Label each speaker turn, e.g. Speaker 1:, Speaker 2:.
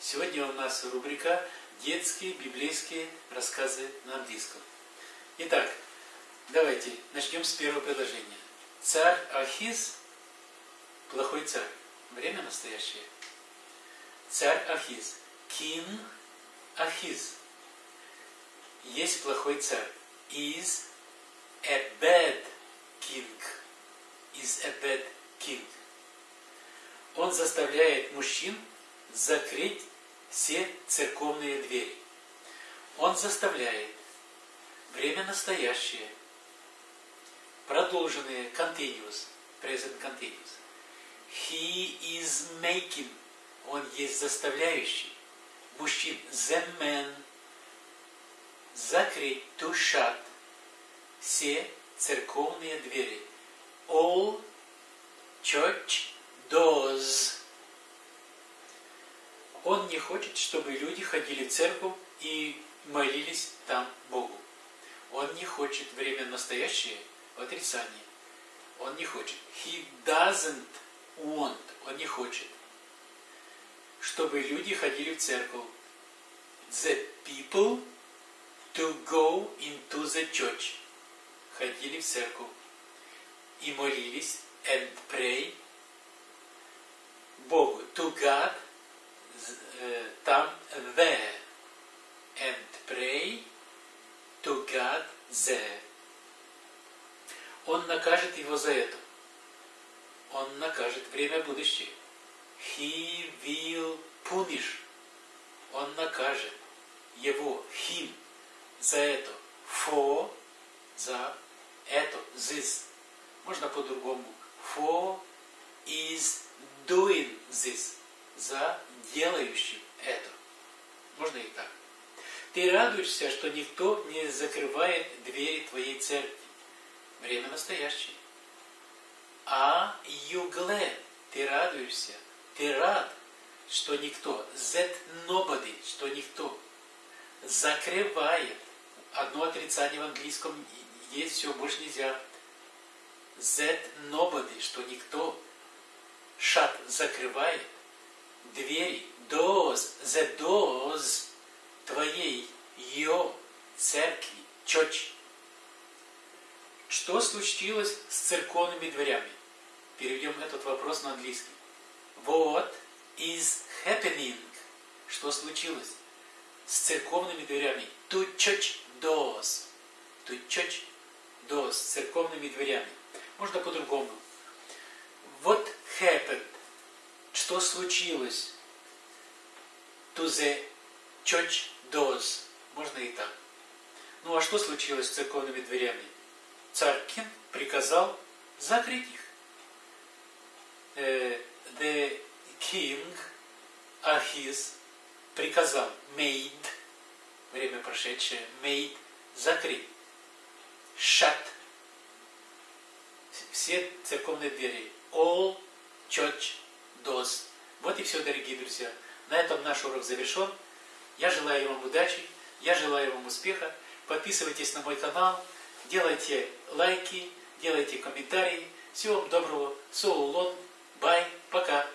Speaker 1: Сегодня у нас рубрика «Детские библейские рассказы на английском». Итак, давайте начнем с первого предложения. Царь Ахиз – плохой царь. Время настоящее. Царь Ахиз. King Ахиз. Есть плохой царь. Is a bad king. Is a bad king. Он заставляет мужчин закрыть все церковные двери. Он заставляет время настоящее, продолженное, continuous, present continuous. He is making, он есть заставляющий, мужчин, the man, закрыть, to shut, все церковные двери. All church doors. Он не хочет, чтобы люди ходили в церковь и молились там Богу. Он не хочет время настоящее в отрицании. Он не хочет. He doesn't want. Он не хочет, чтобы люди ходили в церковь. The people to go into the church. Ходили в церковь и молились and pray Богу. To God – там there and pray to God there. Он накажет его за это. Он накажет время будущее. He will punish. Он накажет его, him, за это. For, за это, this. Можно по-другому. For is doing this. За делающим это. Можно и так. Ты радуешься, что никто не закрывает двери твоей церкви. Время настоящее. А glad. Ты радуешься. Ты рад, что никто. That nobody. Что никто закрывает. Одно отрицание в английском есть, все, больше нельзя. That nobody. Что никто. Shut закрывает двери, doors, the doors твоей, ее церкви, church. Что случилось с церковными дверями? Переведем этот вопрос на английский. What is happening? Что случилось с церковными дверями? To church doors. To church doors. С церковными дверями. Можно по-другому. What happened? Что случилось to the church doors. Можно и так. Ну а что случилось с церковными дверями? Царь Кин приказал закрыть их. Uh, the king Ахиз приказал made, время прошедшее, made, закрыть. Shut. Все церковные двери. All church доз. Вот и все, дорогие друзья. На этом наш урок завершен. Я желаю вам удачи, я желаю вам успеха. Подписывайтесь на мой канал, делайте лайки, делайте комментарии. Всего вам доброго. Солулон. Бай. Пока.